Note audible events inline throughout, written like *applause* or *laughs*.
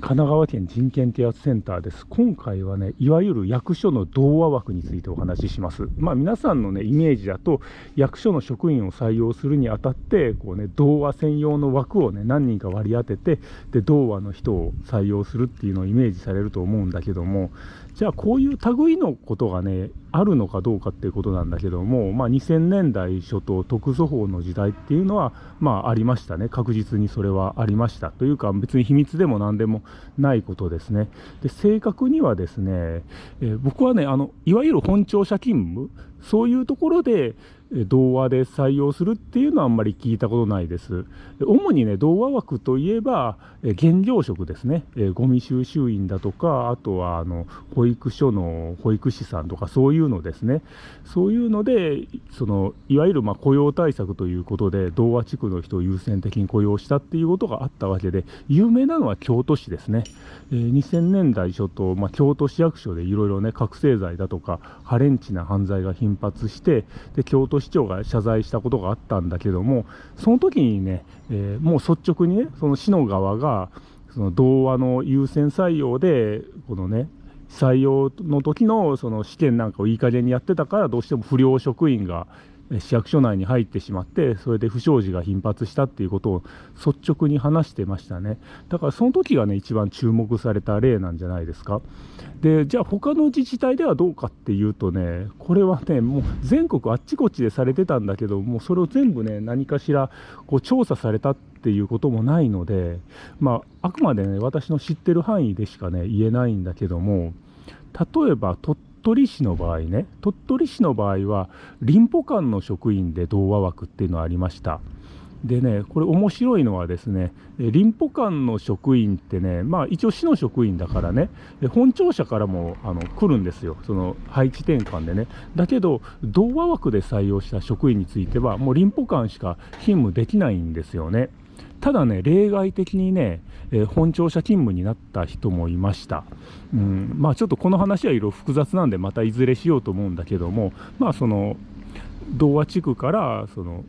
神奈川県人権啓発センターです。今回はね、いわゆる役所の童話枠についてお話しします。まあ皆さんのね、イメージだと、役所の職員を採用するにあたって、こうね、童話専用の枠をね、何人か割り当てて、で、童話の人を採用するっていうのをイメージされると思うんだけども、じゃあこういう類のことがね、あるのかどうかっていうことなんだけども、まあ、2000年代初頭、特措法の時代っていうのは、まあ、ありましたね、確実にそれはありました。というか、別に秘密でも何でもないことですね。で正確にはですね、えー、僕はねあの、いわゆる本庁舎勤務、そういうところで、童話で採用するっていうのはあんまり聞いたことないです。主にね、童話枠といえば、原料職ですね、えゴミ収集員だとか、あとはあの保育所の保育士さんとか、そういうのですね、そういうので、そのいわゆるま雇用対策ということで、童話地区の人を優先的に雇用したっていうことがあったわけで、有名なのは京都市ですね。え2000年代初頭、まあ、京都市役所でいろいろね、覚醒剤だとか、ハレンチな犯罪が頻発して、で京都市長が謝罪したことがあったんだけども、その時にね、えー、もう率直にね、その市の側が、その童話の優先採用で、このね、採用の時のその試験なんかをいい加減にやってたから、どうしても不良職員が市役所内に入ってしまってそれで不祥事が頻発したっていうことを率直に話してましたね。だからその時がね一番注目された例なんじゃないですか。でじゃあ他の自治体ではどうかっていうとねこれはねもう全国あっちこっちでされてたんだけどもうそれを全部ね何かしらこう調査されたっていうこともないのでまああくまでね私の知ってる範囲でしかね言えないんだけども例えば鳥取市の場合ね鳥取市の場合は林保館の職員で童話枠っていうのがありました。でねこれ面白いのはですね林保館の職員ってねまあ一応市の職員だからね本庁舎からもあの来るんですよ。その配置転換でね。だけど童話枠で採用した職員についてはもう林保館しか勤務できないんですよね。ただね、例外的にね、えー、本庁舎勤務になった人もいました。うん、まあちょっとこの話はいろいろ複雑なんで、またいずれしようと思うんだけども、まあその、童話地区からその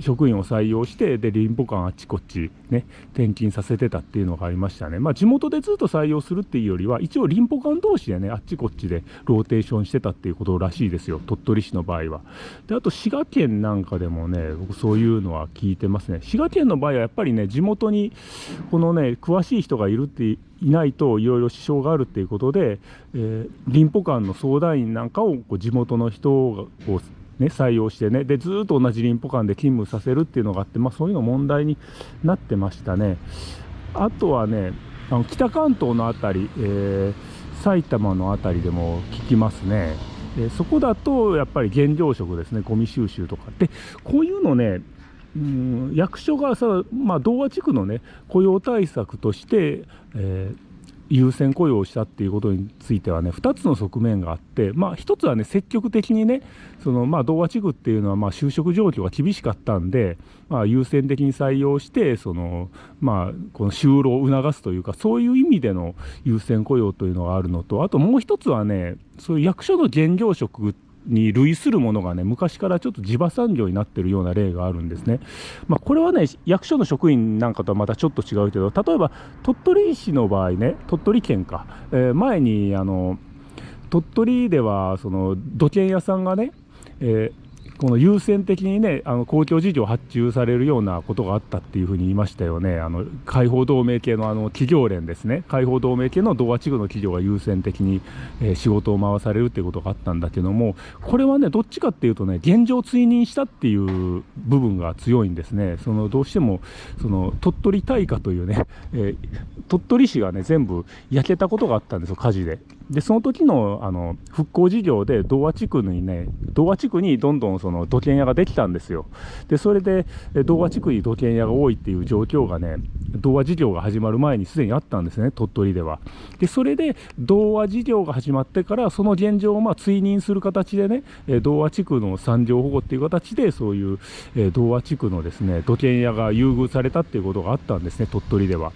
職員を採用して、で、林保館あっちこっちね、転勤させてたっていうのがありましたね。まあ、地元でずっと採用するっていうよりは、一応林保館同士でね、あっちこっちでローテーションしてたっていうことらしいですよ。鳥取市の場合は。で、あと滋賀県なんかでもね、僕そういうのは聞いてますね。滋賀県の場合はやっぱりね、地元にこのね、詳しい人がいるっていないといろいろ支障があるっていうことで、えー、林保館の相談員なんかをこう地元の人がこうね、採用してね、で、ずっと同じ林保館で勤務させるっていうのがあって、まあ、そういうの問題になってましたね。あとはね、あの北関東の辺り、えー、埼玉の辺りでも聞きますね。でそこだとやっぱり原料職ですね、ゴミ収集とか。で、こういうのね、うん、役所がさ、まあ、童話地区のね、雇用対策として、えー優先雇用をしたっていうことについてはね2つの側面があって、まあ、1つはね積極的にねその、まあ、童話地区っていうのはまあ就職状況が厳しかったんで、まあ、優先的に採用してその、まあ、この就労を促すというかそういう意味での優先雇用というのがあるのとあともう1つはねそういう役所の現業職ってに類するものがね、昔からちょっと地場産業になってるような例があるんですね。まあ、これはね、役所の職員なんかとはまたちょっと違うけど、例えば鳥取市の場合ね、鳥取県か、えー、前にあの鳥取ではその土建屋さんがね、えーこの優先的にね、あの公共事業発注されるようなことがあったっていうふうに言いましたよね、あの解放同盟系のあの企業連ですね、解放同盟系の童話地区の企業が優先的に、えー、仕事を回されるっていうことがあったんだけども、これはね、どっちかっていうとね、現状追認したっていう部分が強いんですね、そのどうしてもその鳥取大火というね、えー、鳥取市がね、全部焼けたことがあったんですよ、火事で。で、その時のあの復興事業で童話地区にね、童話地区にどんどんその土建屋ができたんですよ。で、それで童話地区に土建屋が多いっていう状況がね、童話事業が始まる前にすでにあったんですね、鳥取では。で、それで童話事業が始まってから、その現状をまあ追認する形でね、童話地区の産業保護っていう形で、そういう童話地区のですね、土建屋が優遇されたっていうことがあったんですね、鳥取では。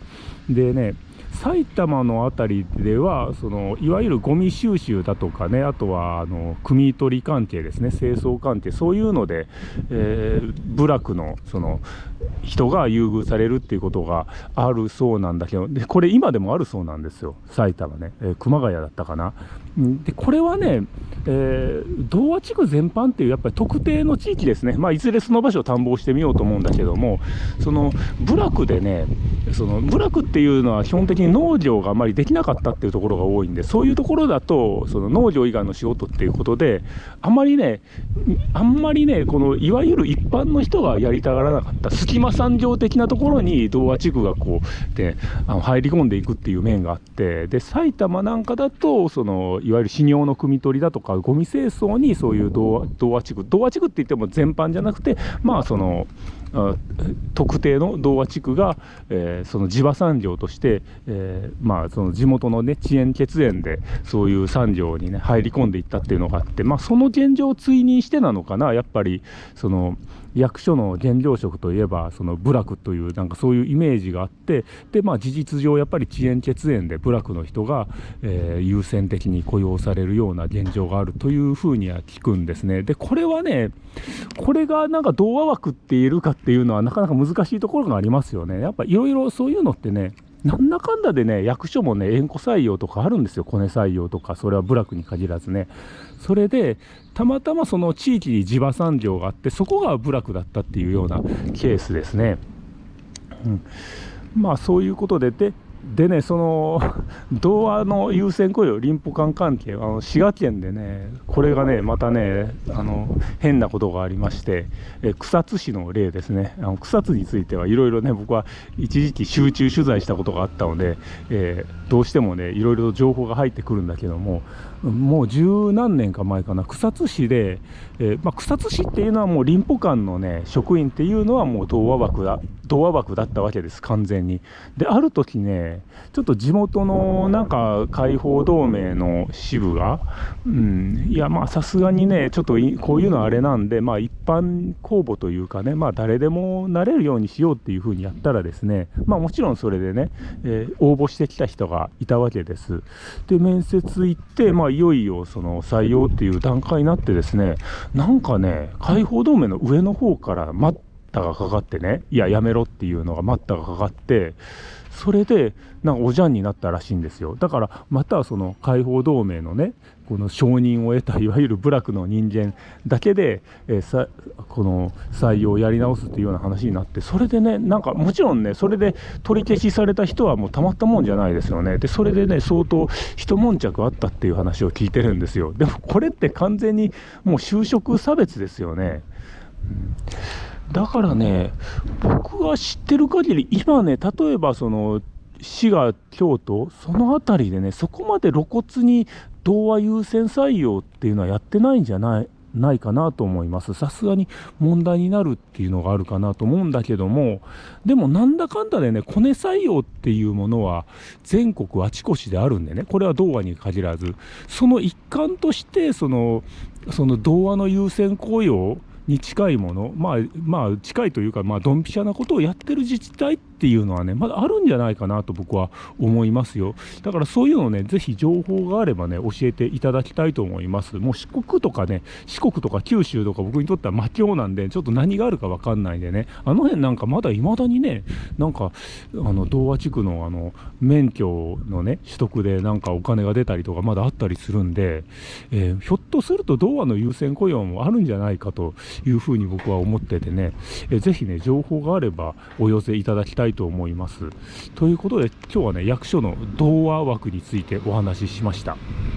でね、埼玉の辺りではそのいわゆるゴミ収集だとかねあとはあの汲み取り関係ですね清掃関係そういうので、えー、部落のその人が優遇されるっていうことがあるそうなんだけどでこれ今でもあるそうなんですよ埼玉ね、えー、熊谷だったかな。でこれはね、えー、童話地区全般っていうやっぱり特定の地域ですね、まあ、いずれその場所を探訪してみようと思うんだけどもその部落でねその部落っていうのは基本的に農業があまりできなかったっていうところが多いんでそういうところだとその農業以外の仕事っていうことであんまりねあんまりねこのいわゆる一般の人がやりたがらなかった隙間産業的なところに童話地区がこうであの入り込んでいくっていう面があってで埼玉なんかだとそのいわゆる死尿の汲み取りだとかゴミ清掃にそういう童話地区童話地区って言っても全般じゃなくてまあその特定の童話地区が、えー、その地場産業として、えー、まあ、その地元の、ね、遅延血縁でそういう産業に、ね、入り込んでいったっていうのがあって、まあ、その現状を追認してなのかな。やっぱりその役所の減量職といえばその部落というなんかそういうイメージがあってで、まあ、事実上やっぱり遅延血縁で部落の人が、えー、優先的に雇用されるような現状があるというふうには聞くんですね。でこれはねこれがなんか童話枠って言えるかっていうのはなかなか難しいところがありますよね。やっぱいろいろそういうのってねなんだかんだでね役所もね縁故採用とかあるんですよ。コネ採用とかそれは部落に限らずね。それでたまたまその地域に地場産業があってそこが部落だったっていうようなケースですね。うん、まあそういうことでででね、その *laughs* 童話の優先雇用、林保管関係、あの滋賀県でね、これがね、またね、あの変なことがありまして、え草津市の例ですね、あの草津についてはいろいろね、僕は一時期集中取材したことがあったので、えー、どうしてもね、いろいろ情報が入ってくるんだけども、もう十何年か前かな、草津市で、えー、まあ、草津市っていうのはもう林保館のね、職員っていうのはもう童話枠だ、童話枠だったわけです、完全に。で、ある時ね、ちょっと地元のなんか解放同盟の支部が、うん、いや、まあさすがにね、ちょっとこういうのはあれなんで、まあ一般公募というかね、まあ誰でもなれるようにしようっていうふうにやったらですね、まあもちろんそれでね、えー、応募してきた人がいたわけです。で、面接行って、まあいよいよその採用っていう段階になってですね、なんかね、解放同盟の上の方から待ったがかかってね、いや、やめろっていうのが待ったがかかって、それでなんかおじゃんになったらしいんですよだからまたその解放同盟のねこの承認を得たいわゆる部落の人間だけで、えー、さこの採用をやり直すっていうような話になってそれでねなんかもちろんねそれで取り消しされた人はもうたまったもんじゃないですよね。でそれでね相当一悶着あったっていう話を聞いてるんですよ。でもこれって完全にもう就職差別ですよね。うん。だからね、僕が知ってる限り、今ね、例えばその滋賀、京都、その辺りでね、そこまで露骨に童話優先採用っていうのはやってないんじゃないないかなと思います。さすがに問題になるっていうのがあるかなと思うんだけども、でもなんだかんだでね、コネ採用っていうものは全国あちこちであるんでね、これは童話に限らず、その一環として、その、その童話の優先雇用に近いもの、まあ、まあ、近いというか、まあ、ドンピシャなことをやってる自治体ってっていうのはね、まだあるんじゃないかなと僕は思いますよ。だからそういうのね、ぜひ情報があればね、教えていただきたいと思います。もう四国とかね、四国とか九州とか僕にとっては魔境なんで、ちょっと何があるかわかんないんでね、あの辺なんかまだ未だにね、なんか、あの、童話地区のあの、免許のね、取得でなんかお金が出たりとかまだあったりするんで、えー、ひょっとすると童話の優先雇用もあるんじゃないかというふうに僕は思っててね、えー、ぜひね、情報があればお寄せいただきたいたいと思います。ということで、今日はね、役所の童話枠についてお話ししました。